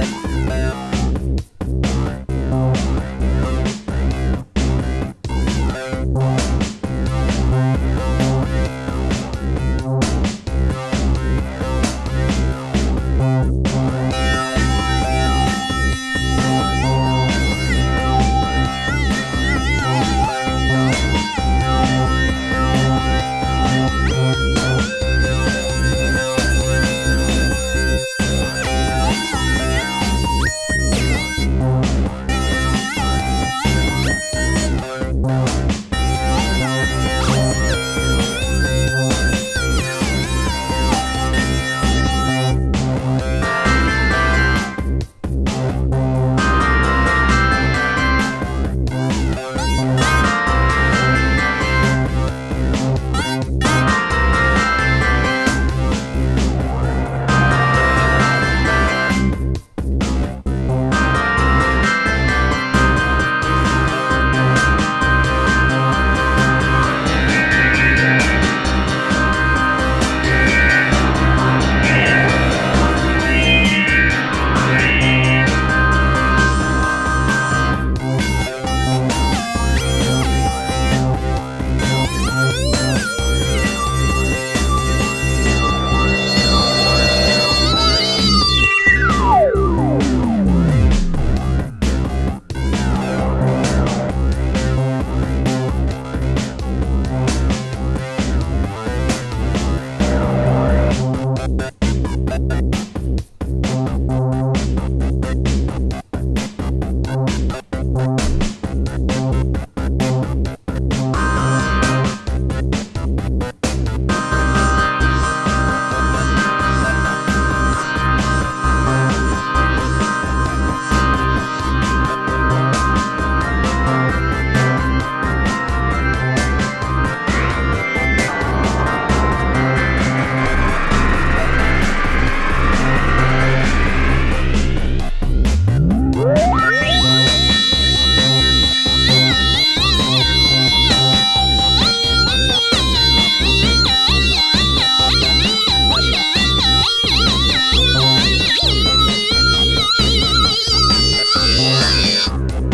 Bye. true.